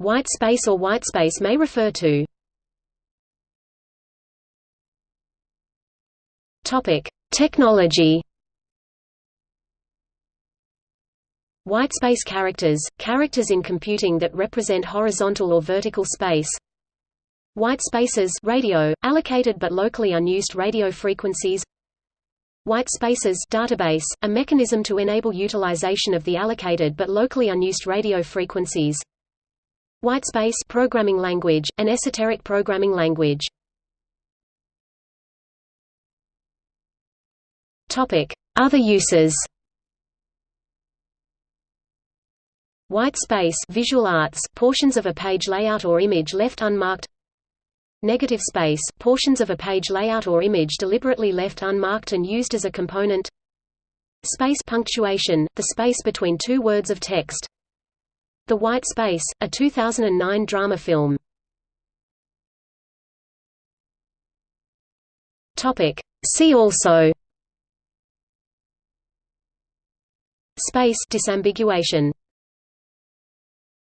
White space or whitespace may refer to. Topic: Technology. Whitespace characters – characters in computing that represent horizontal or vertical space. White spaces radio, allocated but locally unused radio frequencies. White spaces database, a mechanism to enable utilization of the allocated but locally unused radio frequencies Whitespace programming language, an esoteric programming language. Topic: Other uses. White space visual arts, portions of a page layout or image left unmarked. Negative space, portions of a page layout or image deliberately left unmarked and used as a component. Space punctuation, the space between two words of text. The White Space, a 2009 drama film. Topic. See also Space disambiguation